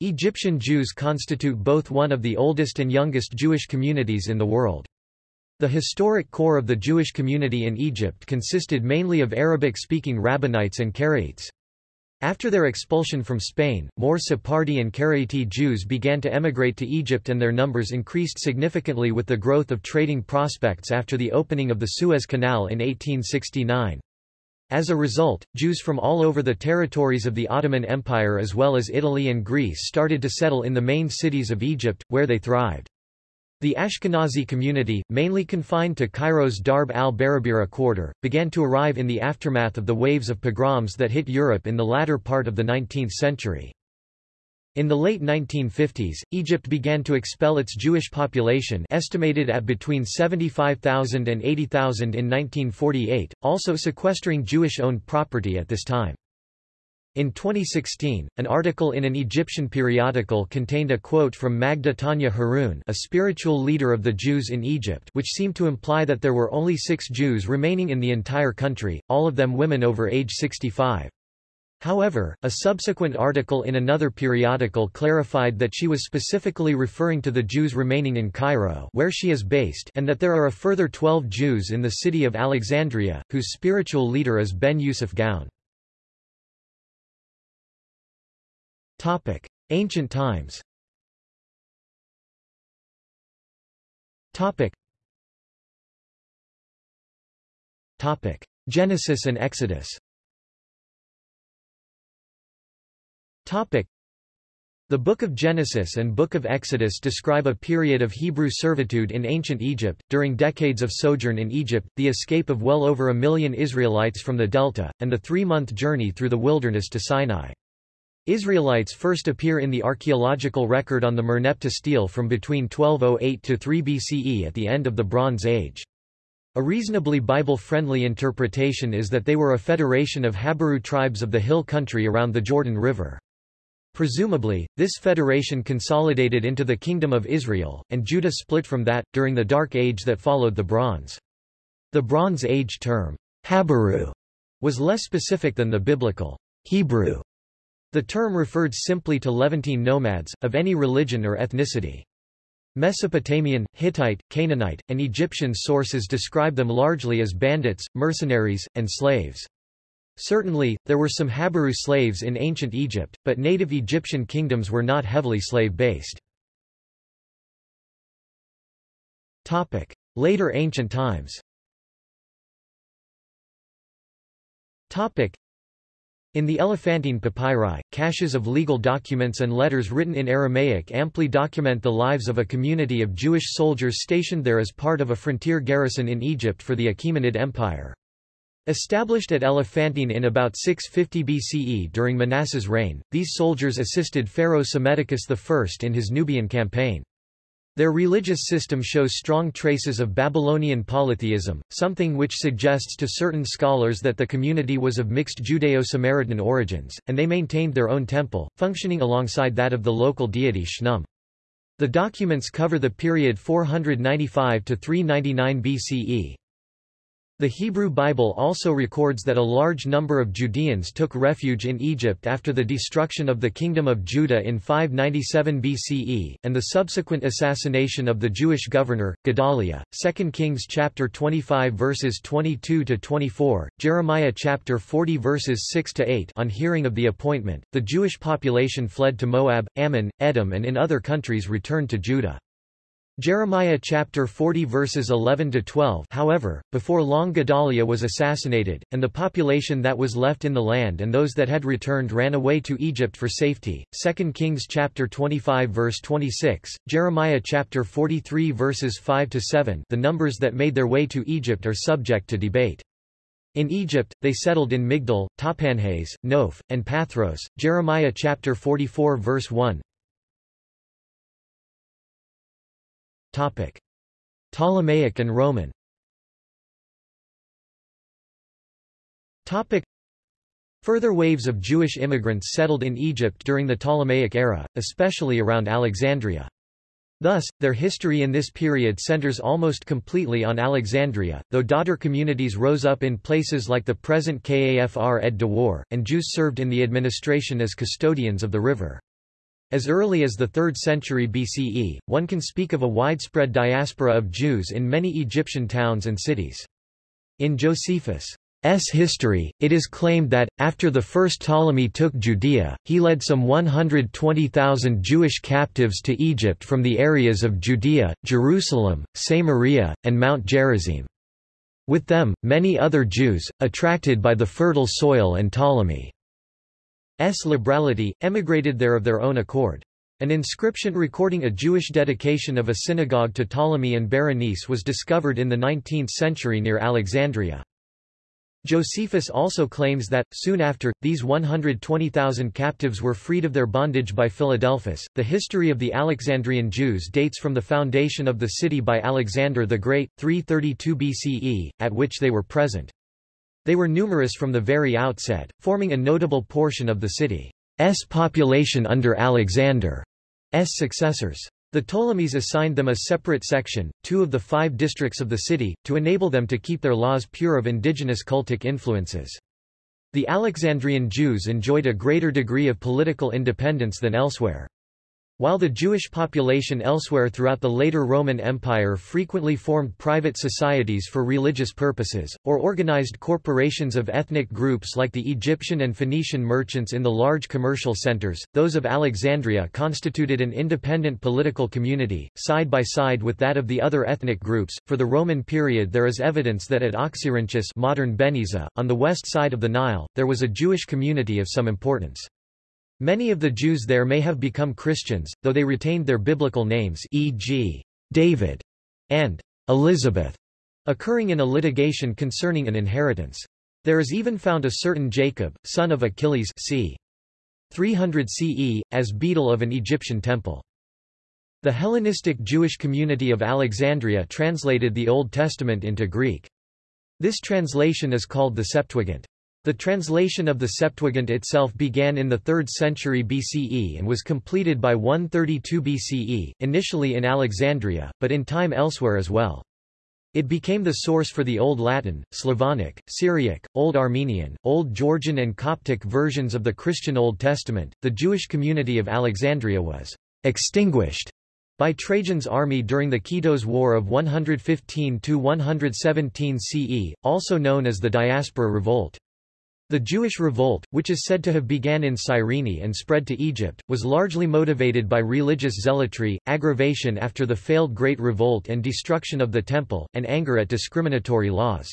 Egyptian Jews constitute both one of the oldest and youngest Jewish communities in the world. The historic core of the Jewish community in Egypt consisted mainly of Arabic-speaking Rabbinites and Karaites. After their expulsion from Spain, more Sephardi and Karaite Jews began to emigrate to Egypt and their numbers increased significantly with the growth of trading prospects after the opening of the Suez Canal in 1869. As a result, Jews from all over the territories of the Ottoman Empire as well as Italy and Greece started to settle in the main cities of Egypt, where they thrived. The Ashkenazi community, mainly confined to Cairo's Darb al-Barabira quarter, began to arrive in the aftermath of the waves of pogroms that hit Europe in the latter part of the 19th century. In the late 1950s, Egypt began to expel its Jewish population estimated at between 75,000 and 80,000 in 1948, also sequestering Jewish-owned property at this time. In 2016, an article in an Egyptian periodical contained a quote from Magda Tanya Haroun a spiritual leader of the Jews in Egypt which seemed to imply that there were only six Jews remaining in the entire country, all of them women over age 65. However, a subsequent article in another periodical clarified that she was specifically referring to the Jews remaining in Cairo where she is based and that there are a further 12 Jews in the city of Alexandria, whose spiritual leader is Ben Yusuf Gaon. Ancient times. Genesis and Exodus The Book of Genesis and Book of Exodus describe a period of Hebrew servitude in ancient Egypt, during decades of sojourn in Egypt, the escape of well over a million Israelites from the Delta, and the three-month journey through the wilderness to Sinai. Israelites first appear in the archaeological record on the Merneptah stele from between 1208 to 3 BCE at the end of the Bronze Age. A reasonably Bible-friendly interpretation is that they were a federation of Habiru tribes of the hill country around the Jordan River. Presumably, this federation consolidated into the Kingdom of Israel, and Judah split from that, during the Dark Age that followed the Bronze. The Bronze Age term, Habiru, was less specific than the biblical Hebrew. The term referred simply to Levantine nomads, of any religion or ethnicity. Mesopotamian, Hittite, Canaanite, and Egyptian sources describe them largely as bandits, mercenaries, and slaves. Certainly, there were some Habiru slaves in ancient Egypt, but native Egyptian kingdoms were not heavily slave-based. Later ancient times in the Elephantine papyri, caches of legal documents and letters written in Aramaic amply document the lives of a community of Jewish soldiers stationed there as part of a frontier garrison in Egypt for the Achaemenid Empire. Established at Elephantine in about 650 BCE during Manasseh's reign, these soldiers assisted Pharaoh Psammetichus I in his Nubian campaign. Their religious system shows strong traces of Babylonian polytheism, something which suggests to certain scholars that the community was of mixed Judeo-Samaritan origins, and they maintained their own temple, functioning alongside that of the local deity Khnum. The documents cover the period 495 to 399 BCE. The Hebrew Bible also records that a large number of Judeans took refuge in Egypt after the destruction of the Kingdom of Judah in 597 BCE, and the subsequent assassination of the Jewish governor, Gedaliah. 2 Kings chapter 25 verses 22 to 24, Jeremiah chapter 40 verses 6 to 8. On hearing of the appointment, the Jewish population fled to Moab, Ammon, Edom, and in other countries returned to Judah. Jeremiah chapter 40 verses 11 to 12 However, before long Gedaliah was assassinated, and the population that was left in the land and those that had returned ran away to Egypt for safety. 2 Kings chapter 25 verse 26, Jeremiah chapter 43 verses 5 to 7 The numbers that made their way to Egypt are subject to debate. In Egypt, they settled in Migdol, Tahpanhes, Noph, and Pathros. Jeremiah chapter 44 verse 1 Ptolemaic and Roman Further waves of Jewish immigrants settled in Egypt during the Ptolemaic era, especially around Alexandria. Thus, their history in this period centers almost completely on Alexandria, though daughter communities rose up in places like the present Kafr ed Dawar, and Jews served in the administration as custodians of the river. As early as the 3rd century BCE, one can speak of a widespread diaspora of Jews in many Egyptian towns and cities. In Josephus' history, it is claimed that, after the first Ptolemy took Judea, he led some 120,000 Jewish captives to Egypt from the areas of Judea, Jerusalem, Samaria, and Mount Gerizim. With them, many other Jews, attracted by the fertile soil and Ptolemy. S. liberality, emigrated there of their own accord. An inscription recording a Jewish dedication of a synagogue to Ptolemy and Berenice was discovered in the 19th century near Alexandria. Josephus also claims that, soon after, these 120,000 captives were freed of their bondage by Philadelphus. The history of the Alexandrian Jews dates from the foundation of the city by Alexander the Great, 332 BCE, at which they were present. They were numerous from the very outset, forming a notable portion of the city's population under Alexander's successors. The Ptolemies assigned them a separate section, two of the five districts of the city, to enable them to keep their laws pure of indigenous cultic influences. The Alexandrian Jews enjoyed a greater degree of political independence than elsewhere. While the Jewish population elsewhere throughout the later Roman Empire frequently formed private societies for religious purposes, or organized corporations of ethnic groups like the Egyptian and Phoenician merchants in the large commercial centers, those of Alexandria constituted an independent political community, side by side with that of the other ethnic groups. For the Roman period there is evidence that at Oxyrhynchus modern Beniza, on the west side of the Nile, there was a Jewish community of some importance. Many of the Jews there may have become Christians, though they retained their biblical names e.g., David and Elizabeth, occurring in a litigation concerning an inheritance. There is even found a certain Jacob, son of Achilles c. 300 CE, as beadle of an Egyptian temple. The Hellenistic Jewish community of Alexandria translated the Old Testament into Greek. This translation is called the Septuagint. The translation of the Septuagint itself began in the 3rd century BCE and was completed by 132 BCE, initially in Alexandria, but in time elsewhere as well. It became the source for the Old Latin, Slavonic, Syriac, Old Armenian, Old Georgian, and Coptic versions of the Christian Old Testament. The Jewish community of Alexandria was extinguished by Trajan's army during the Kitos War of 115–117 CE, also known as the Diaspora Revolt. The Jewish revolt, which is said to have began in Cyrene and spread to Egypt, was largely motivated by religious zealotry, aggravation after the failed Great Revolt and destruction of the Temple, and anger at discriminatory laws.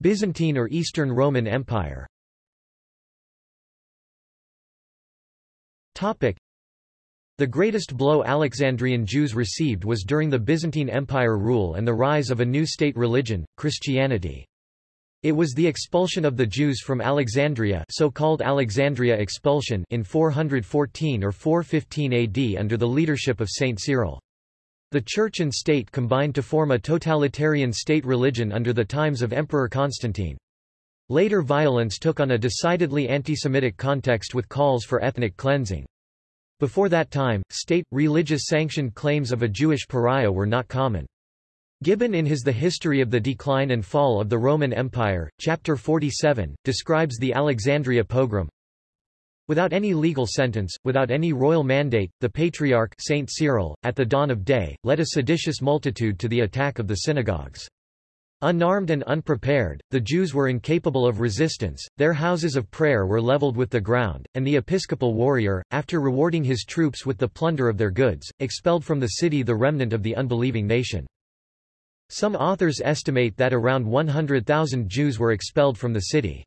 Byzantine or Eastern Roman Empire the greatest blow Alexandrian Jews received was during the Byzantine Empire rule and the rise of a new state religion, Christianity. It was the expulsion of the Jews from Alexandria so-called Alexandria expulsion in 414 or 415 AD under the leadership of Saint Cyril. The church and state combined to form a totalitarian state religion under the times of Emperor Constantine. Later violence took on a decidedly anti-Semitic context with calls for ethnic cleansing. Before that time, state, religious sanctioned claims of a Jewish pariah were not common. Gibbon in his The History of the Decline and Fall of the Roman Empire, chapter 47, describes the Alexandria pogrom. Without any legal sentence, without any royal mandate, the Patriarch Saint Cyril, at the dawn of day, led a seditious multitude to the attack of the synagogues. Unarmed and unprepared, the Jews were incapable of resistance, their houses of prayer were leveled with the ground, and the episcopal warrior, after rewarding his troops with the plunder of their goods, expelled from the city the remnant of the unbelieving nation. Some authors estimate that around 100,000 Jews were expelled from the city.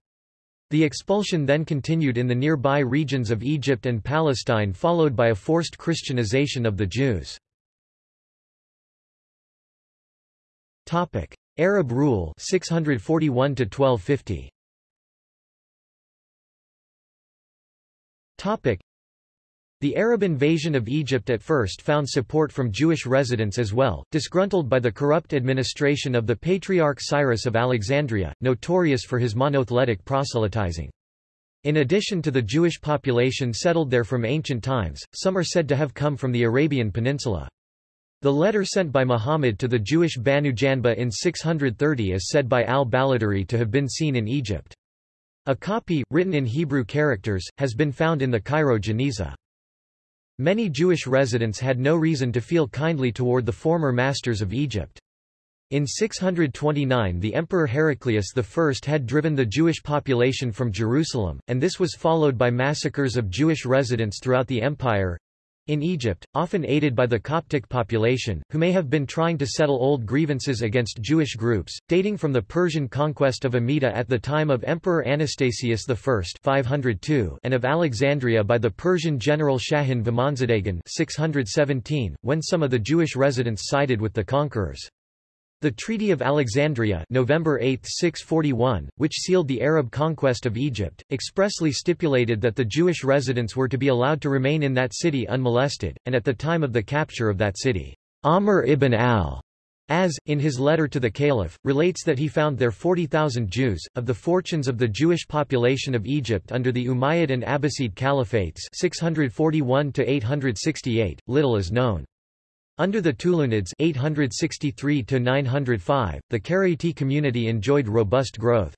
The expulsion then continued in the nearby regions of Egypt and Palestine followed by a forced Christianization of the Jews. Arab rule 641 to 1250 Topic the Arab invasion of Egypt at first found support from Jewish residents as well, disgruntled by the corrupt administration of the Patriarch Cyrus of Alexandria, notorious for his monotheletic proselytizing. In addition to the Jewish population settled there from ancient times, some are said to have come from the Arabian Peninsula. The letter sent by Muhammad to the Jewish Banu Janba in 630 is said by al-Baladhuri to have been seen in Egypt. A copy, written in Hebrew characters, has been found in the Cairo Geniza. Many Jewish residents had no reason to feel kindly toward the former masters of Egypt. In 629 the Emperor Heraclius I had driven the Jewish population from Jerusalem, and this was followed by massacres of Jewish residents throughout the empire, in Egypt, often aided by the Coptic population, who may have been trying to settle old grievances against Jewish groups, dating from the Persian conquest of Amida at the time of Emperor Anastasius I 502 and of Alexandria by the Persian general Shahin Vahmanzadegan 617, when some of the Jewish residents sided with the conquerors. The Treaty of Alexandria November 8, 641, which sealed the Arab conquest of Egypt, expressly stipulated that the Jewish residents were to be allowed to remain in that city unmolested, and at the time of the capture of that city, Amr ibn al as, in his letter to the Caliph, relates that he found there 40,000 Jews. Of the fortunes of the Jewish population of Egypt under the Umayyad and Abbasid caliphates 641 little is known. Under the Tulunids 863 905, the Karaite community enjoyed robust growth.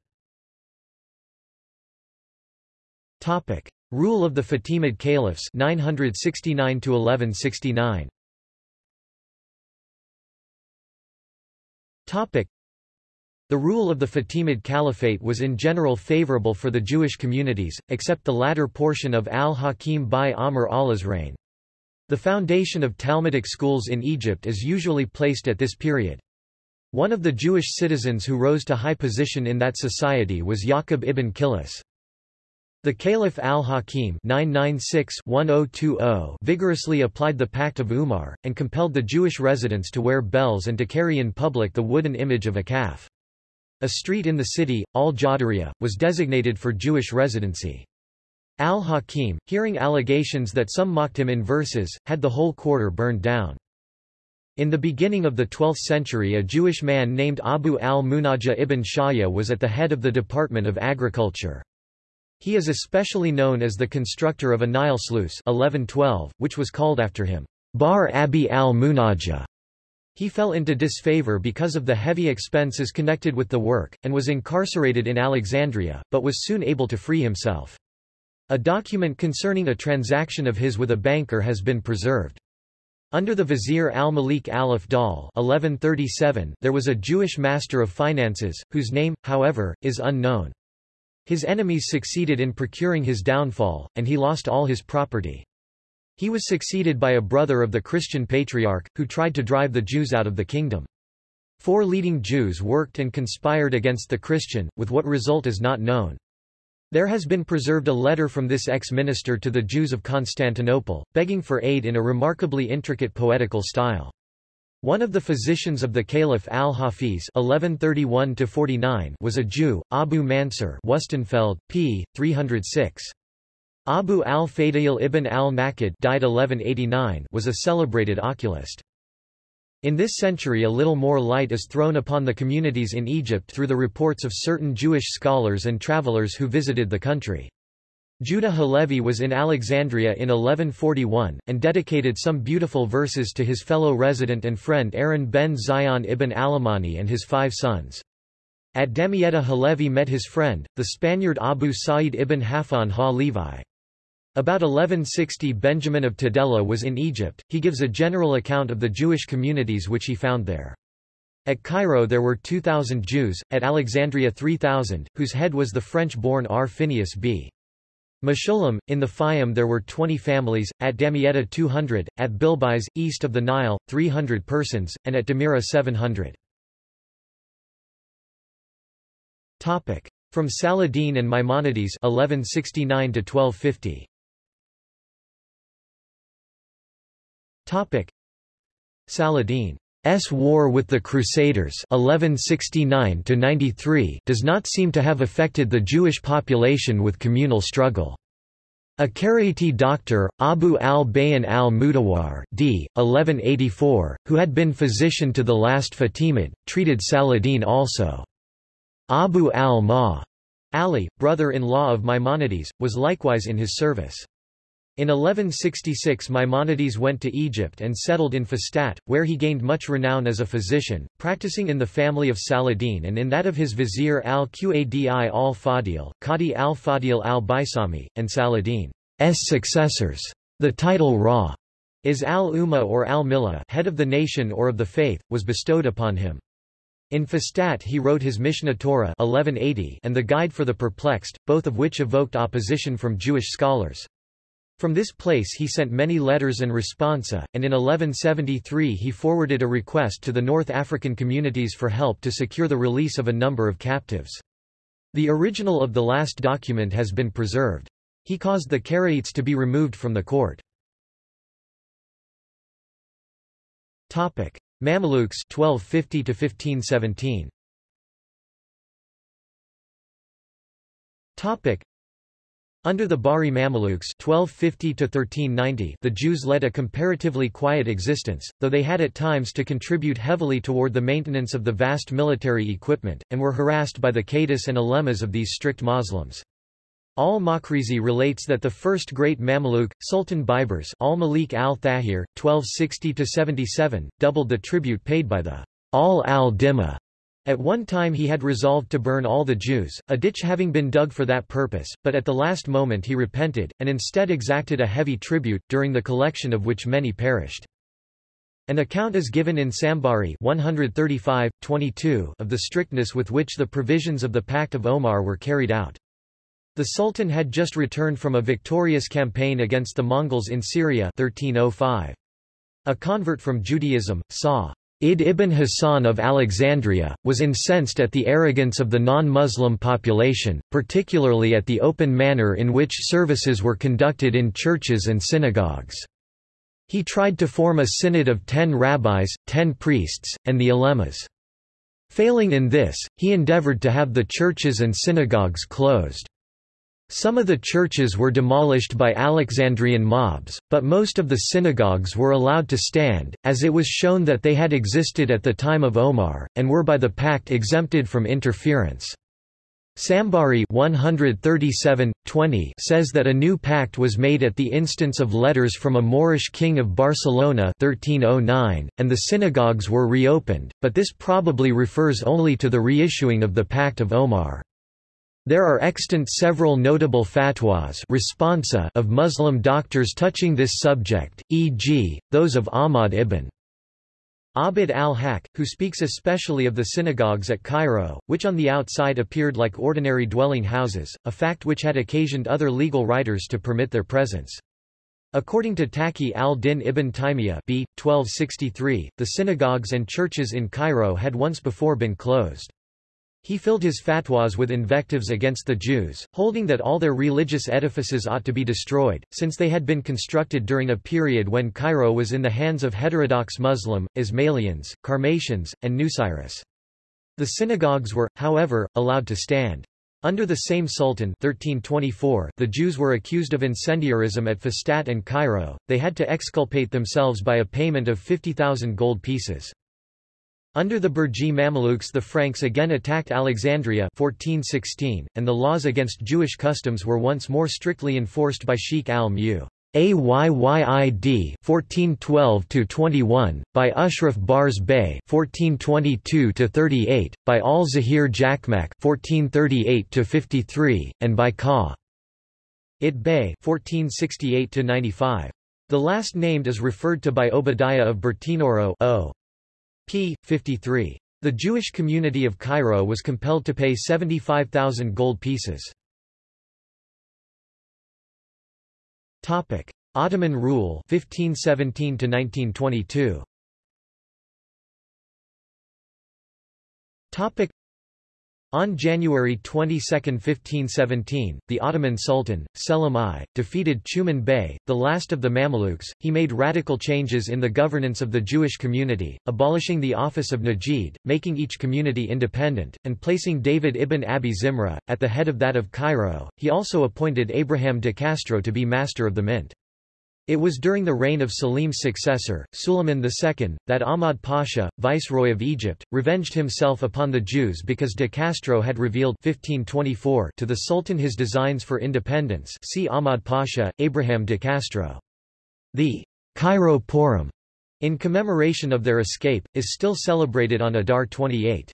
Topic: Rule of the Fatimid Caliphs 969 1169. Topic: The rule of the Fatimid Caliphate was in general favorable for the Jewish communities, except the latter portion of al-Hakim bi-Amr Allah's reign. The foundation of Talmudic schools in Egypt is usually placed at this period. One of the Jewish citizens who rose to high position in that society was Yaqub ibn Kilis. The Caliph al-Hakim oh oh vigorously applied the Pact of Umar, and compelled the Jewish residents to wear bells and to carry in public the wooden image of a calf. A street in the city, al-Jadariya, was designated for Jewish residency. Al-Hakim, hearing allegations that some mocked him in verses, had the whole quarter burned down. In the beginning of the 12th century a Jewish man named Abu al-Munajah ibn Shaya was at the head of the Department of Agriculture. He is especially known as the constructor of a Nile sluice 1112, which was called after him, Bar Abi al-Munajah. He fell into disfavor because of the heavy expenses connected with the work, and was incarcerated in Alexandria, but was soon able to free himself. A document concerning a transaction of his with a banker has been preserved. Under the vizier al-Malik al-Afdal 1137, there was a Jewish master of finances, whose name, however, is unknown. His enemies succeeded in procuring his downfall, and he lost all his property. He was succeeded by a brother of the Christian patriarch, who tried to drive the Jews out of the kingdom. Four leading Jews worked and conspired against the Christian, with what result is not known. There has been preserved a letter from this ex-minister to the Jews of Constantinople, begging for aid in a remarkably intricate poetical style. One of the physicians of the Caliph al-Hafiz was a Jew, Abu Mansur Wustenfeld, p. 306. Abu al-Fadayl ibn al-Nakid was a celebrated oculist. In this century a little more light is thrown upon the communities in Egypt through the reports of certain Jewish scholars and travelers who visited the country. Judah Halevi was in Alexandria in 1141, and dedicated some beautiful verses to his fellow resident and friend Aaron ben Zion ibn Alamani and his five sons. At Damietta Halevi met his friend, the Spaniard Abu Sa'id ibn Halfon ha-Levi. About 1160 Benjamin of Tudela was in Egypt, he gives a general account of the Jewish communities which he found there. At Cairo there were 2,000 Jews, at Alexandria 3,000, whose head was the French-born R. Phineas b. Meshulam, in the Fayum there were 20 families, at Damietta 200, at Bilbais, east of the Nile, 300 persons, and at Damira 700. From Saladin and Maimonides 1169 to 1250. Saladin's war with the Crusaders 1169 does not seem to have affected the Jewish population with communal struggle. A Karaite doctor, Abu al-Bayan al-Mudawar d. 1184, who had been physician to the last Fatimid, treated Saladin also. Abu al-Ma Ali, brother-in-law of Maimonides, was likewise in his service. In 1166 Maimonides went to Egypt and settled in Fustat, where he gained much renown as a physician, practicing in the family of Saladin and in that of his vizier al-Qadi al-Fadil, Qadi al-Fadil al-Baisani, and Saladin's successors. The title Ra is al-Umma or al-Millah head of the nation or of the faith, was bestowed upon him. In Fustat he wrote his Mishneh Torah 1180 and the Guide for the Perplexed, both of which evoked opposition from Jewish scholars. From this place he sent many letters and responsa, and in 1173 he forwarded a request to the North African communities for help to secure the release of a number of captives. The original of the last document has been preserved. He caused the Karaites to be removed from the court. Mamelukes 1250 to 1517 under the Bahri Mamelukes 1250 the Jews led a comparatively quiet existence, though they had at times to contribute heavily toward the maintenance of the vast military equipment, and were harassed by the Qadis and Alemas of these strict Muslims. Al-Makrizi relates that the first great Mameluke, Sultan Baibars al-Malik al-Thahir, 1260–77, doubled the tribute paid by the al al-Dimma at one time he had resolved to burn all the Jews, a ditch having been dug for that purpose, but at the last moment he repented, and instead exacted a heavy tribute, during the collection of which many perished. An account is given in Sambari 135, 22 of the strictness with which the provisions of the Pact of Omar were carried out. The Sultan had just returned from a victorious campaign against the Mongols in Syria 1305. A convert from Judaism, Sa. Id ibn Hassan of Alexandria, was incensed at the arrogance of the non-Muslim population, particularly at the open manner in which services were conducted in churches and synagogues. He tried to form a synod of ten rabbis, ten priests, and the alemas. Failing in this, he endeavored to have the churches and synagogues closed. Some of the churches were demolished by Alexandrian mobs, but most of the synagogues were allowed to stand, as it was shown that they had existed at the time of Omar, and were by the pact exempted from interference. Sambari 137, 20 says that a new pact was made at the instance of letters from a Moorish king of Barcelona 1309, and the synagogues were reopened, but this probably refers only to the reissuing of the Pact of Omar. There are extant several notable fatwas responsa of Muslim doctors touching this subject, e.g., those of Ahmad ibn Abd al-Haq, who speaks especially of the synagogues at Cairo, which on the outside appeared like ordinary dwelling houses, a fact which had occasioned other legal writers to permit their presence. According to Taqi al-Din ibn Taymiyyah b. 1263, the synagogues and churches in Cairo had once before been closed. He filled his fatwas with invectives against the Jews, holding that all their religious edifices ought to be destroyed, since they had been constructed during a period when Cairo was in the hands of heterodox Muslim, Ismailians, Karmatians, and Nusayris. The synagogues were, however, allowed to stand. Under the same sultan 1324, the Jews were accused of incendiarism at Fustat and Cairo, they had to exculpate themselves by a payment of 50,000 gold pieces. Under the Burji Mamelukes the Franks again attacked Alexandria 1416, and the laws against Jewish customs were once more strictly enforced by Sheikh al-Mu. Ayyid 1412-21, by Ashraf Bars Bey 1422-38, by al-Zahir Jakmak 1438-53, and by Ka. It Bey 1468-95. The last named is referred to by Obadiah of Bertinoro o p. 53. The Jewish community of Cairo was compelled to pay 75,000 gold pieces. Topic: Ottoman rule 1517 to 1922. On January 22, 1517, the Ottoman Sultan, Selim I, defeated Tuman Bey, the last of the Mamelukes. He made radical changes in the governance of the Jewish community, abolishing the office of Nagid, making each community independent, and placing David ibn Abi Zimra, at the head of that of Cairo. He also appointed Abraham de Castro to be master of the mint. It was during the reign of Selim's successor, Suleiman II, that Ahmad Pasha, viceroy of Egypt, revenged himself upon the Jews because de Castro had revealed 1524 to the Sultan his designs for independence see Ahmad Pasha, Abraham de Castro. The Cairo Purim, in commemoration of their escape, is still celebrated on Adar 28.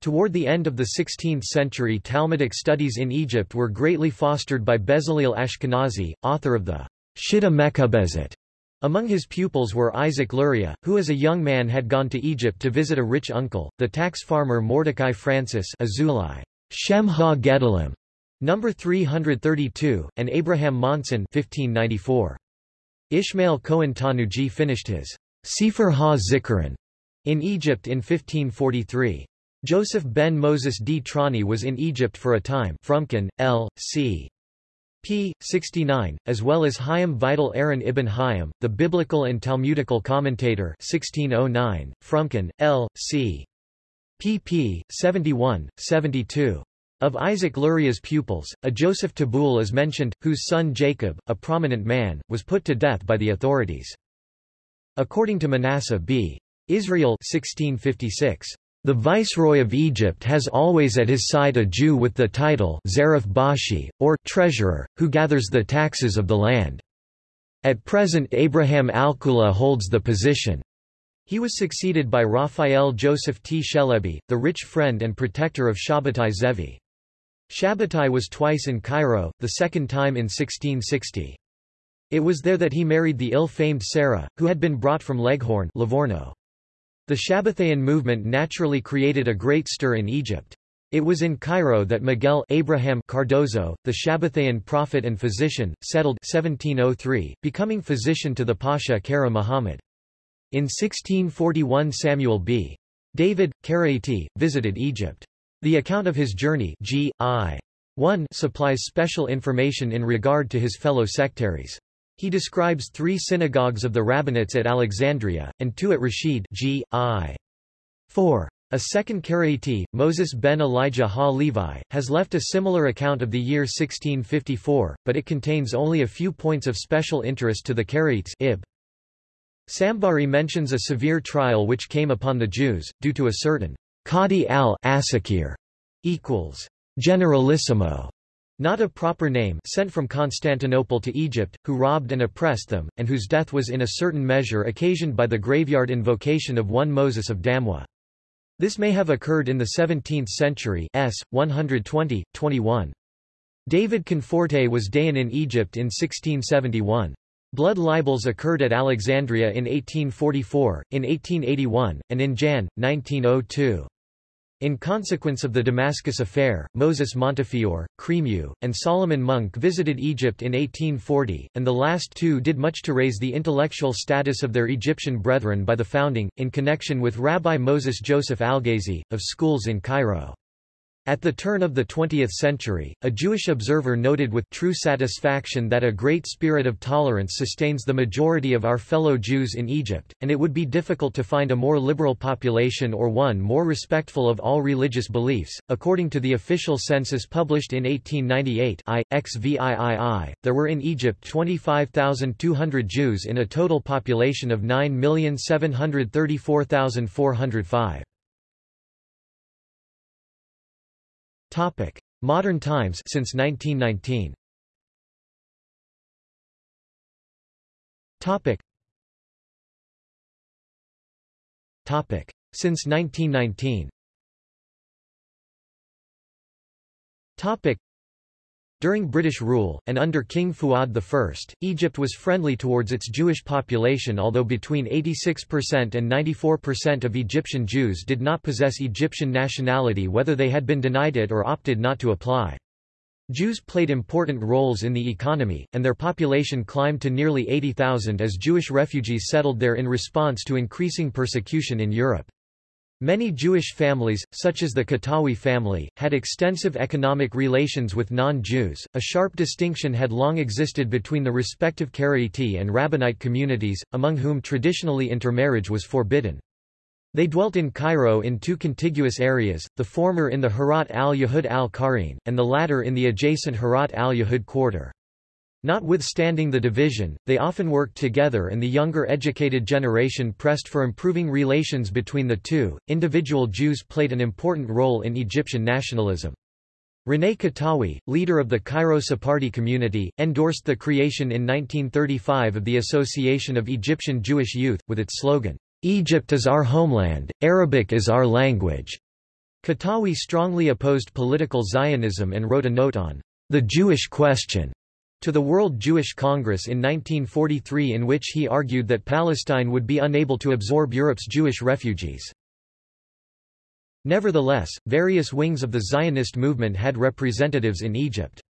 Toward the end of the 16th century Talmudic studies in Egypt were greatly fostered by Bezalel Ashkenazi, author of the Shitta Mekubezet. Among his pupils were Isaac Luria, who as a young man had gone to Egypt to visit a rich uncle, the tax farmer Mordecai Francis Azulai, Shem ha Gedolim, number 332, and Abraham Monson 1594. Ishmael Cohen Tanuji finished his Sefer ha-Zikaron in Egypt in 1543. Joseph ben Moses d Trani was in Egypt for a time Frumkin, L. C p. 69, as well as Hayyim Vital Aaron ibn Hayyim, the biblical and Talmudical commentator 1609, Frumkin, L. C. pp. 71, 72. Of Isaac Luria's pupils, a Joseph Tabul is mentioned, whose son Jacob, a prominent man, was put to death by the authorities. According to Manasseh b. Israel 1656, the Viceroy of Egypt has always at his side a Jew with the title Zarif Bashi, or treasurer, who gathers the taxes of the land. At present Abraham Alkula holds the position. He was succeeded by Raphael Joseph T. Shelebi, the rich friend and protector of Shabbatai Zevi. Shabbatai was twice in Cairo, the second time in 1660. It was there that he married the ill-famed Sarah, who had been brought from Leghorn Livorno. The Shabbathaean movement naturally created a great stir in Egypt. It was in Cairo that Miguel Abraham Cardozo, the Shabbathaean prophet and physician, settled 1703, becoming physician to the Pasha Kara Muhammad. In 1641 Samuel b. David, Karaiti, visited Egypt. The account of his journey G. I. 1 supplies special information in regard to his fellow sectaries. He describes three synagogues of the Rabbinites at Alexandria, and two at Rashid G. I. 4. A second Karaiti, Moses ben Elijah ha-Levi, has left a similar account of the year 1654, but it contains only a few points of special interest to the Karaites Ib. Sambari mentions a severe trial which came upon the Jews, due to a certain Qadi al-Asakir equals generalissimo not a proper name sent from Constantinople to Egypt, who robbed and oppressed them, and whose death was in a certain measure occasioned by the graveyard invocation of one Moses of Damwa. This may have occurred in the 17th century s. 120, 21. David Conforte was Dayan in Egypt in 1671. Blood libels occurred at Alexandria in 1844, in 1881, and in Jan. 1902. In consequence of the Damascus affair, Moses Montefiore, Cremieux, and Solomon Munk visited Egypt in 1840, and the last two did much to raise the intellectual status of their Egyptian brethren by the founding, in connection with Rabbi Moses Joseph Algazi, of schools in Cairo. At the turn of the 20th century, a Jewish observer noted with true satisfaction that a great spirit of tolerance sustains the majority of our fellow Jews in Egypt, and it would be difficult to find a more liberal population or one more respectful of all religious beliefs. According to the official census published in 1898, I, XVIII, there were in Egypt 25,200 Jews in a total population of 9,734,405. Topic: Modern times since 1919. Topic. Topic: Since 1919. Topic. During British rule, and under King Fuad I, Egypt was friendly towards its Jewish population although between 86% and 94% of Egyptian Jews did not possess Egyptian nationality whether they had been denied it or opted not to apply. Jews played important roles in the economy, and their population climbed to nearly 80,000 as Jewish refugees settled there in response to increasing persecution in Europe. Many Jewish families, such as the Katawi family, had extensive economic relations with non-Jews. A sharp distinction had long existed between the respective Karaite and Rabbinite communities, among whom traditionally intermarriage was forbidden. They dwelt in Cairo in two contiguous areas, the former in the Harat al-Yahud al-Qarin, and the latter in the adjacent Harat al-Yahud quarter. Notwithstanding the division, they often worked together and the younger educated generation pressed for improving relations between the two. Individual Jews played an important role in Egyptian nationalism. René Katawi, leader of the Cairo Sephardi community, endorsed the creation in 1935 of the Association of Egyptian Jewish Youth, with its slogan, Egypt is our homeland, Arabic is our language. Katawi strongly opposed political Zionism and wrote a note on the Jewish question to the World Jewish Congress in 1943 in which he argued that Palestine would be unable to absorb Europe's Jewish refugees. Nevertheless, various wings of the Zionist movement had representatives in Egypt.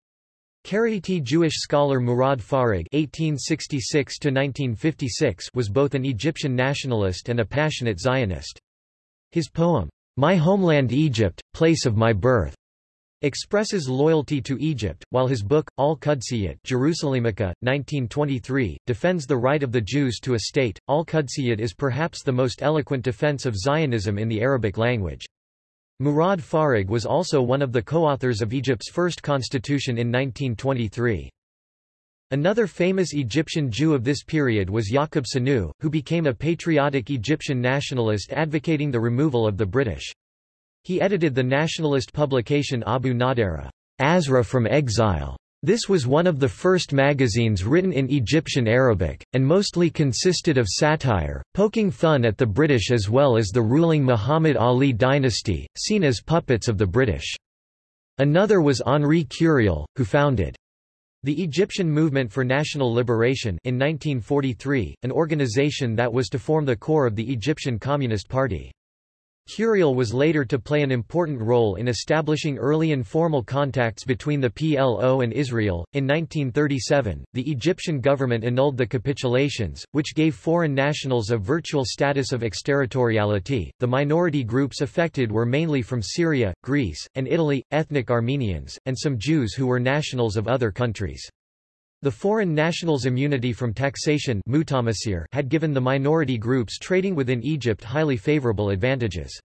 Karaite Jewish scholar Murad Farag (1866–1956) was both an Egyptian nationalist and a passionate Zionist. His poem, "My Homeland Egypt, Place of My Birth," expresses loyalty to Egypt, while his book, Al-Qudsiyat Jerusalemica, 1923, defends the right of the Jews to a state. Al-Qudsiyat is perhaps the most eloquent defense of Zionism in the Arabic language. Murad Farag was also one of the co-authors of Egypt's first constitution in 1923. Another famous Egyptian Jew of this period was Yaqub Sanu, who became a patriotic Egyptian nationalist advocating the removal of the British. He edited the nationalist publication Abu Nadara, Azra from Exile. This was one of the first magazines written in Egyptian Arabic, and mostly consisted of satire, poking fun at the British as well as the ruling Muhammad Ali dynasty, seen as puppets of the British. Another was Henri Curiel, who founded the Egyptian Movement for National Liberation in 1943, an organization that was to form the core of the Egyptian Communist Party. Curiel was later to play an important role in establishing early informal contacts between the PLO and Israel. In 1937, the Egyptian government annulled the capitulations, which gave foreign nationals a virtual status of exterritoriality. The minority groups affected were mainly from Syria, Greece, and Italy, ethnic Armenians, and some Jews who were nationals of other countries. The foreign nationals' immunity from taxation had given the minority groups trading within Egypt highly favorable advantages.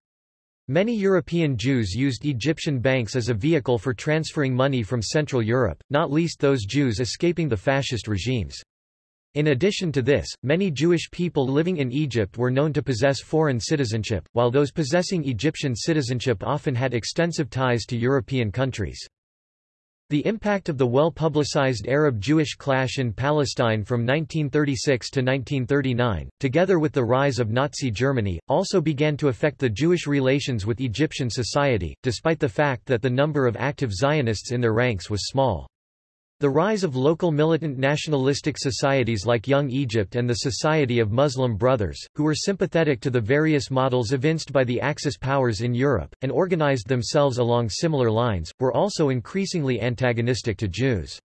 Many European Jews used Egyptian banks as a vehicle for transferring money from Central Europe, not least those Jews escaping the fascist regimes. In addition to this, many Jewish people living in Egypt were known to possess foreign citizenship, while those possessing Egyptian citizenship often had extensive ties to European countries. The impact of the well-publicized Arab-Jewish clash in Palestine from 1936 to 1939, together with the rise of Nazi Germany, also began to affect the Jewish relations with Egyptian society, despite the fact that the number of active Zionists in their ranks was small. The rise of local militant nationalistic societies like Young Egypt and the Society of Muslim Brothers, who were sympathetic to the various models evinced by the Axis powers in Europe, and organized themselves along similar lines, were also increasingly antagonistic to Jews.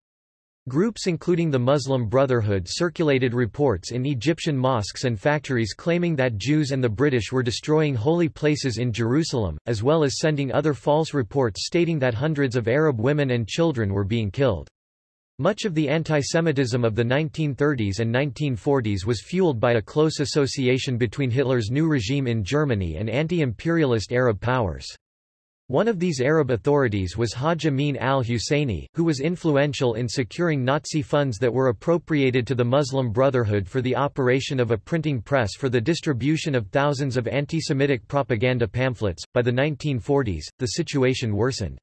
Groups including the Muslim Brotherhood circulated reports in Egyptian mosques and factories claiming that Jews and the British were destroying holy places in Jerusalem, as well as sending other false reports stating that hundreds of Arab women and children were being killed. Much of the antisemitism of the 1930s and 1940s was fueled by a close association between Hitler's new regime in Germany and anti-imperialist Arab powers. One of these Arab authorities was Haj Amin al-Husseini, who was influential in securing Nazi funds that were appropriated to the Muslim Brotherhood for the operation of a printing press for the distribution of thousands of anti-Semitic propaganda pamphlets. By the 1940s, the situation worsened.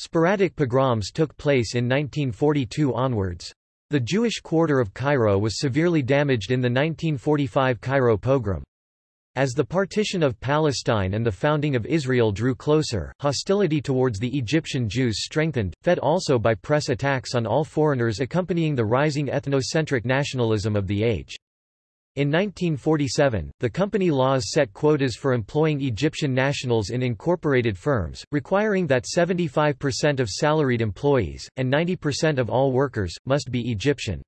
Sporadic pogroms took place in 1942 onwards. The Jewish quarter of Cairo was severely damaged in the 1945 Cairo pogrom. As the partition of Palestine and the founding of Israel drew closer, hostility towards the Egyptian Jews strengthened, fed also by press attacks on all foreigners accompanying the rising ethnocentric nationalism of the age. In 1947, the company laws set quotas for employing Egyptian nationals in incorporated firms, requiring that 75% of salaried employees, and 90% of all workers, must be Egyptian.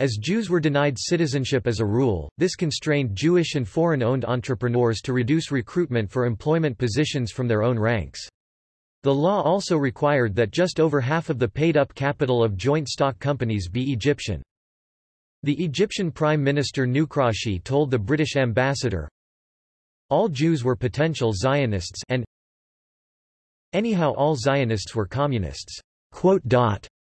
As Jews were denied citizenship as a rule, this constrained Jewish and foreign-owned entrepreneurs to reduce recruitment for employment positions from their own ranks. The law also required that just over half of the paid-up capital of joint stock companies be Egyptian. The Egyptian Prime Minister Nukrashi told the British ambassador, all Jews were potential Zionists and anyhow all Zionists were communists.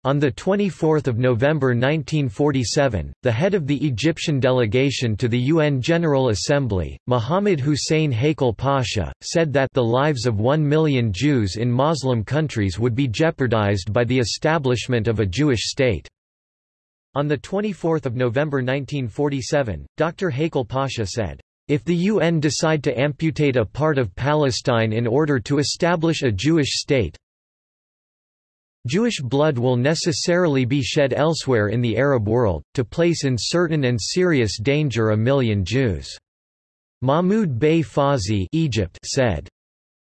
On 24 November 1947, the head of the Egyptian delegation to the UN General Assembly, Mohammed Hussein Haikal Pasha, said that the lives of one million Jews in Muslim countries would be jeopardized by the establishment of a Jewish state. On 24 November 1947, Dr. Haikal Pasha said, if the UN decide to amputate a part of Palestine in order to establish a Jewish state, Jewish blood will necessarily be shed elsewhere in the Arab world, to place in certain and serious danger a million Jews. Mahmoud Bey Fawzi Egypt said,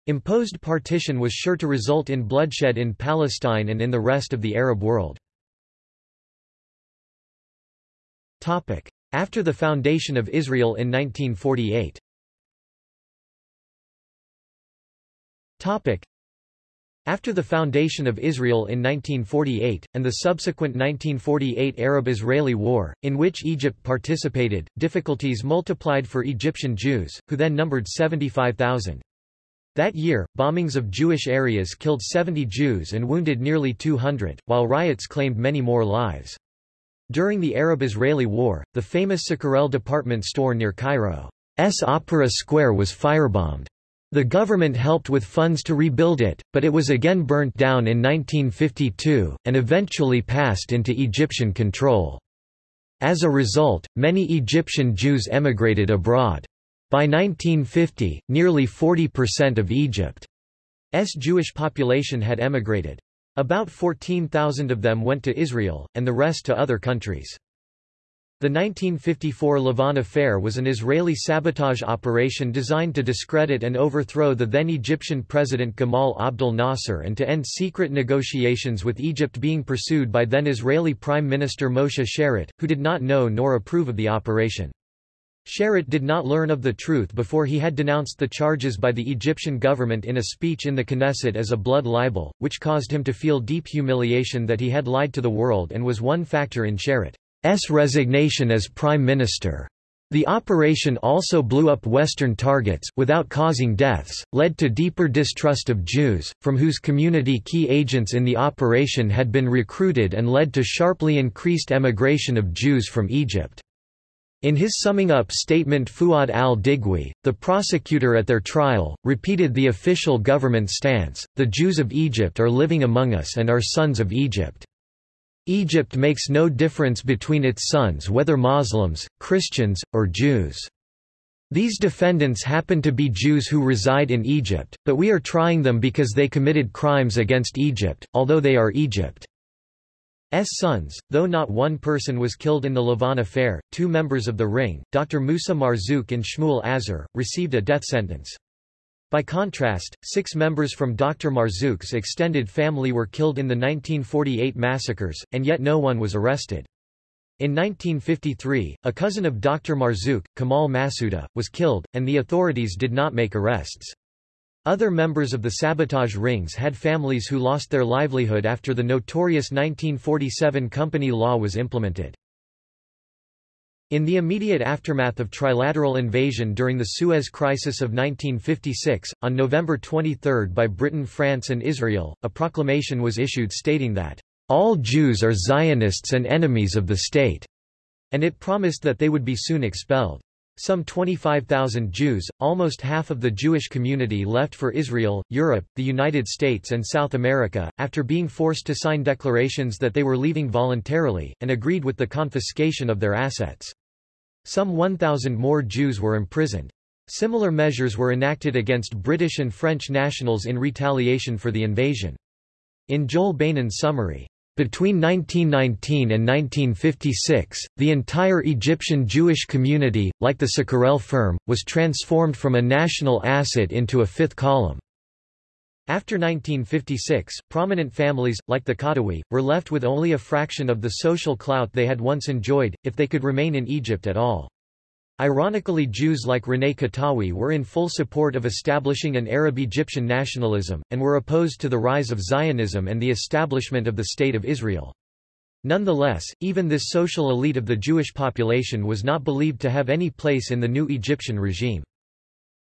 Imposed partition was sure to result in bloodshed in Palestine and in the rest of the Arab world. After the foundation of Israel in 1948 after the foundation of Israel in 1948, and the subsequent 1948 Arab-Israeli War, in which Egypt participated, difficulties multiplied for Egyptian Jews, who then numbered 75,000. That year, bombings of Jewish areas killed 70 Jews and wounded nearly 200, while riots claimed many more lives. During the Arab-Israeli War, the famous Cicurel department store near Cairo's Opera Square was firebombed. The government helped with funds to rebuild it, but it was again burnt down in 1952, and eventually passed into Egyptian control. As a result, many Egyptian Jews emigrated abroad. By 1950, nearly 40% of Egypt's Jewish population had emigrated. About 14,000 of them went to Israel, and the rest to other countries. The 1954 Lavon Affair was an Israeli sabotage operation designed to discredit and overthrow the then Egyptian President Gamal Abdel Nasser and to end secret negotiations with Egypt being pursued by then Israeli Prime Minister Moshe Sharett, who did not know nor approve of the operation. Sharett did not learn of the truth before he had denounced the charges by the Egyptian government in a speech in the Knesset as a blood libel, which caused him to feel deep humiliation that he had lied to the world and was one factor in Sharett. Resignation as prime minister. The operation also blew up Western targets, without causing deaths, led to deeper distrust of Jews, from whose community key agents in the operation had been recruited and led to sharply increased emigration of Jews from Egypt. In his summing up statement Fuad al-Digwi, the prosecutor at their trial, repeated the official government stance, the Jews of Egypt are living among us and are sons of Egypt. Egypt makes no difference between its sons whether Muslims, Christians, or Jews. These defendants happen to be Jews who reside in Egypt, but we are trying them because they committed crimes against Egypt, although they are Egypt's sons. Though not one person was killed in the Lavon affair, two members of the Ring, Dr. Musa Marzouk and Shmuel Azar, received a death sentence. By contrast, six members from Dr. Marzouk's extended family were killed in the 1948 massacres, and yet no one was arrested. In 1953, a cousin of Dr. Marzouk, Kamal Masouda, was killed, and the authorities did not make arrests. Other members of the sabotage rings had families who lost their livelihood after the notorious 1947 company law was implemented. In the immediate aftermath of trilateral invasion during the Suez Crisis of 1956, on November 23 by Britain France and Israel, a proclamation was issued stating that, "...all Jews are Zionists and enemies of the state," and it promised that they would be soon expelled. Some 25,000 Jews, almost half of the Jewish community left for Israel, Europe, the United States and South America, after being forced to sign declarations that they were leaving voluntarily, and agreed with the confiscation of their assets. Some 1,000 more Jews were imprisoned. Similar measures were enacted against British and French nationals in retaliation for the invasion. In Joel Beinin's summary, between 1919 and 1956, the entire Egyptian Jewish community, like the Cicurel firm, was transformed from a national asset into a fifth column. After 1956, prominent families, like the Qattawi, were left with only a fraction of the social clout they had once enjoyed, if they could remain in Egypt at all. Ironically Jews like René Qattawi were in full support of establishing an Arab-Egyptian nationalism, and were opposed to the rise of Zionism and the establishment of the State of Israel. Nonetheless, even this social elite of the Jewish population was not believed to have any place in the new Egyptian regime.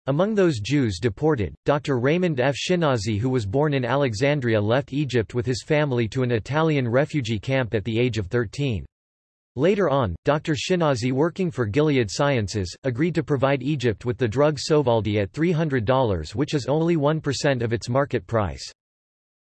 Among those Jews deported, Dr. Raymond F. Schinazi who was born in Alexandria left Egypt with his family to an Italian refugee camp at the age of 13. Later on, Dr. Schinazi working for Gilead Sciences, agreed to provide Egypt with the drug Sovaldi at $300 which is only 1% of its market price.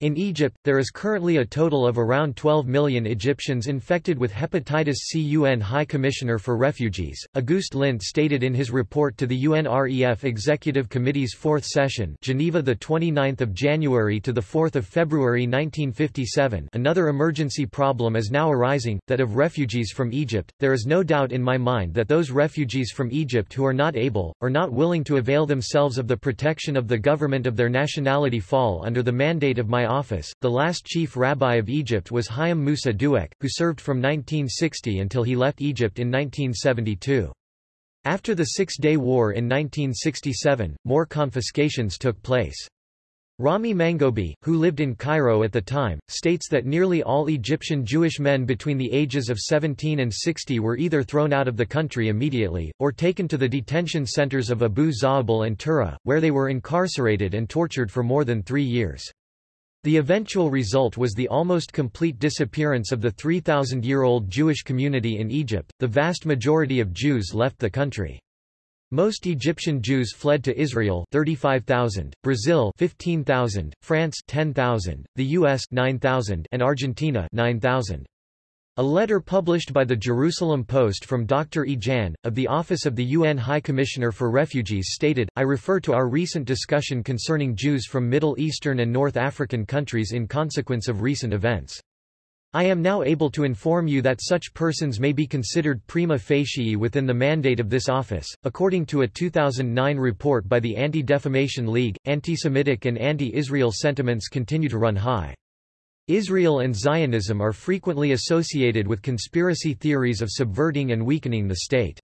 In Egypt, there is currently a total of around 12 million Egyptians infected with hepatitis C. UN High Commissioner for Refugees, Auguste Lindt stated in his report to the UNREF Executive Committee's fourth session Geneva 29 January to 4 February 1957 another emergency problem is now arising, that of refugees from Egypt. There is no doubt in my mind that those refugees from Egypt who are not able, or not willing to avail themselves of the protection of the government of their nationality fall under the mandate of my office. The last chief rabbi of Egypt was Chaim Musa Duek, who served from 1960 until he left Egypt in 1972. After the Six-Day War in 1967, more confiscations took place. Rami Mangoubi, who lived in Cairo at the time, states that nearly all Egyptian Jewish men between the ages of 17 and 60 were either thrown out of the country immediately, or taken to the detention centers of Abu Zaabal and Tura, where they were incarcerated and tortured for more than three years. The eventual result was the almost complete disappearance of the 3,000-year-old Jewish community in Egypt. The vast majority of Jews left the country. Most Egyptian Jews fled to Israel 35,000, Brazil 15,000, France 10,000, the US 9,000 and Argentina 9,000. A letter published by the Jerusalem Post from Dr. E. Of the Office of the UN High Commissioner for Refugees stated, I refer to our recent discussion concerning Jews from Middle Eastern and North African countries in consequence of recent events. I am now able to inform you that such persons may be considered prima facie within the mandate of this office. According to a 2009 report by the Anti-Defamation League, anti-Semitic and anti-Israel sentiments continue to run high. Israel and Zionism are frequently associated with conspiracy theories of subverting and weakening the state.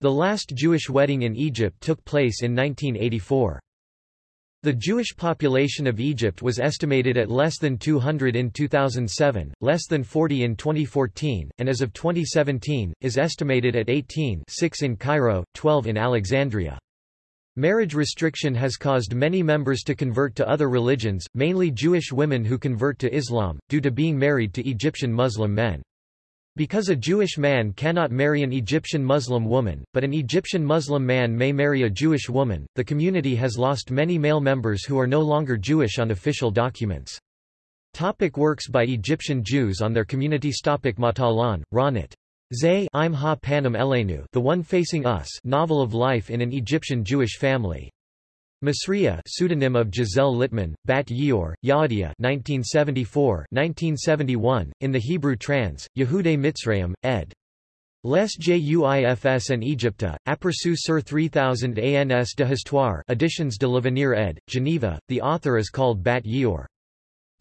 The last Jewish wedding in Egypt took place in 1984. The Jewish population of Egypt was estimated at less than 200 in 2007, less than 40 in 2014, and as of 2017, is estimated at 18 6 in Cairo, 12 in Alexandria. Marriage restriction has caused many members to convert to other religions, mainly Jewish women who convert to Islam, due to being married to Egyptian Muslim men. Because a Jewish man cannot marry an Egyptian Muslim woman, but an Egyptian Muslim man may marry a Jewish woman, the community has lost many male members who are no longer Jewish on official documents. Topic works by Egyptian Jews on their communities Topic Matalon, Ronit. Zay I'm ha Elenu The One Facing Us novel of life in an Egyptian Jewish family. Masriya pseudonym of Giselle Littman, Bat Yeor, Yaadia 1974, 1971, in the Hebrew trans, Yehude Mitzrayim, ed. Les Juifs and Egypta, Aperçu sur 3000 ans de Histoire Editions de l'Avenir ed., Geneva, the author is called Bat Yeor.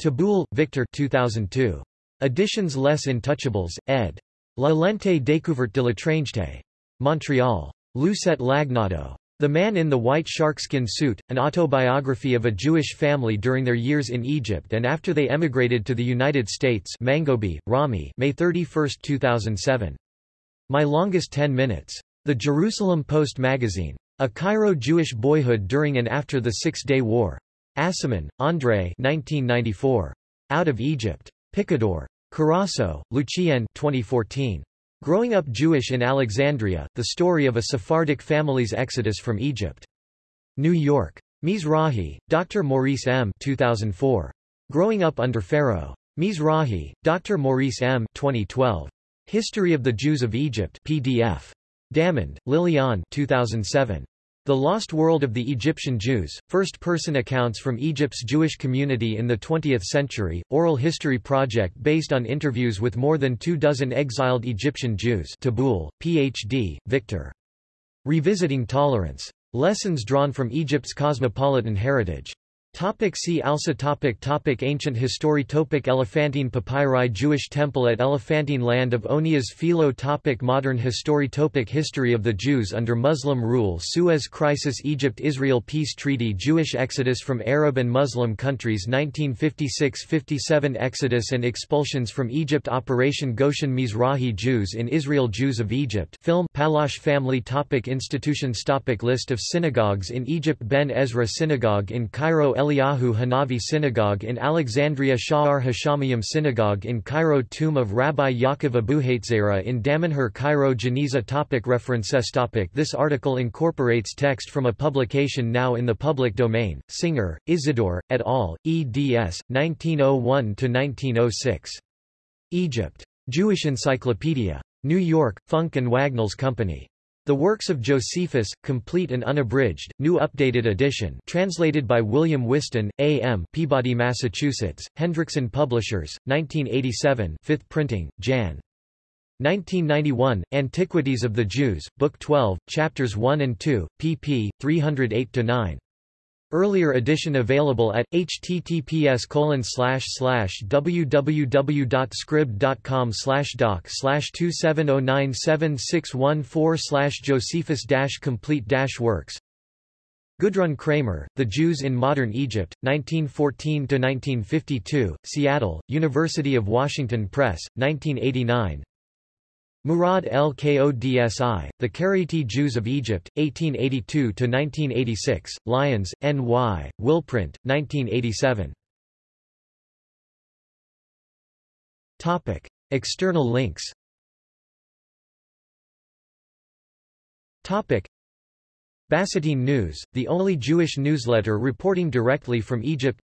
Teboul, Victor 2002. Editions Les Intouchables, ed. La lente découverte de l'étrangeté. Montreal. Lucette Lagnado. The Man in the White Sharkskin Suit, an autobiography of a Jewish family during their years in Egypt and after they emigrated to the United States Mangoubi, Rami May 31, 2007. My Longest Ten Minutes. The Jerusalem Post Magazine. A Cairo Jewish Boyhood During and After the Six-Day War. Aciman, André 1994. Out of Egypt. Picador. Carasso, Lucien 2014. Growing Up Jewish in Alexandria, The Story of a Sephardic Family's Exodus from Egypt. New York. Mizrahi, Dr. Maurice M. 2004. Growing Up Under Pharaoh. Mizrahi, Dr. Maurice M. 2012. History of the Jews of Egypt PDF. Dammond, Lilian 2007. The Lost World of the Egyptian Jews, First-Person Accounts from Egypt's Jewish Community in the Twentieth Century, Oral History Project based on interviews with more than two dozen exiled Egyptian Jews Teboul, Ph.D., Victor. Revisiting Tolerance. Lessons drawn from Egypt's cosmopolitan heritage. Topic see also topic topic Ancient history topic Elephantine papyri Jewish temple at Elephantine land of Onias Philo topic Modern history topic History of the Jews under Muslim rule Suez Crisis Egypt-Israel Peace Treaty Jewish exodus from Arab and Muslim countries 1956–57 Exodus and expulsions from Egypt Operation Goshen Mizrahi Jews in Israel Jews of Egypt film Pallache family topic Institutions topic List of synagogues in Egypt Ben Ezra Synagogue in Cairo Eliyahu Hanavi Synagogue in Alexandria Sha'ar Hashamayim Synagogue in Cairo Tomb of Rabbi Yaakov Abuhatzera in Damanhur Cairo Geniza topic References topic This article incorporates text from a publication now in the public domain, Singer, Isidore, et al., eds. 1901–1906. Egypt. Jewish Encyclopedia. New York, Funk and Wagnalls Company. The Works of Josephus, complete and unabridged, new updated edition translated by William Whiston, A.M. Peabody, Massachusetts, Hendrickson Publishers, 1987 5th printing, Jan. 1991, Antiquities of the Jews, Book 12, Chapters 1 and 2, pp. 308-9. Earlier edition available at https www.scribd.com doc 270976114 Josephus complete works Gudrun Kramer, The Jews in Modern Egypt, 1914–1952, Seattle, University of Washington Press, 1989 Murad El Kodsi, The Karaite Jews of Egypt, 1882–1986, Lyons, N.Y., Willprint, 1987. Topic. External links Topic. Basatine News, the only Jewish newsletter reporting directly from Egypt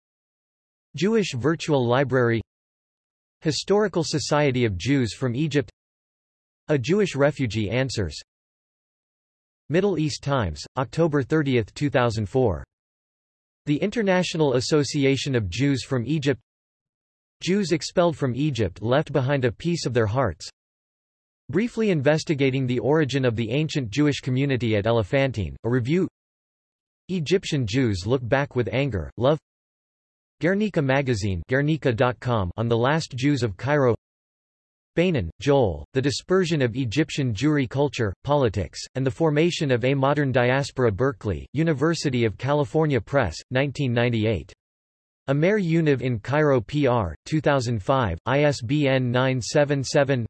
Jewish Virtual Library Historical Society of Jews from Egypt a Jewish Refugee Answers. Middle East Times, October 30, 2004. The International Association of Jews from Egypt. Jews expelled from Egypt left behind a piece of their hearts. Briefly investigating the origin of the ancient Jewish community at Elephantine, a review. Egyptian Jews look back with anger, love. Guernica magazine on the last Jews of Cairo Beinin, Joel, The Dispersion of Egyptian Jewry Culture, Politics, and the Formation of a Modern Diaspora Berkeley, University of California Press, 1998. Amer Univ in Cairo PR, 2005, ISBN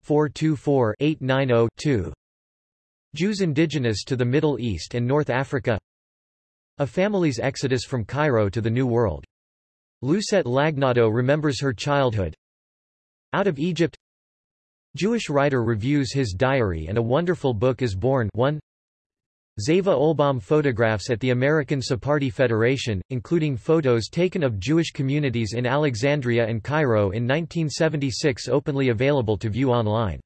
977-424-890-2 Jews indigenous to the Middle East and North Africa A family's exodus from Cairo to the New World. Lucette Lagnado remembers her childhood Out of Egypt Jewish writer reviews his diary and a wonderful book is born 1 Zeva Oelbaum photographs at the American Sephardi Federation, including photos taken of Jewish communities in Alexandria and Cairo in 1976 openly available to view online.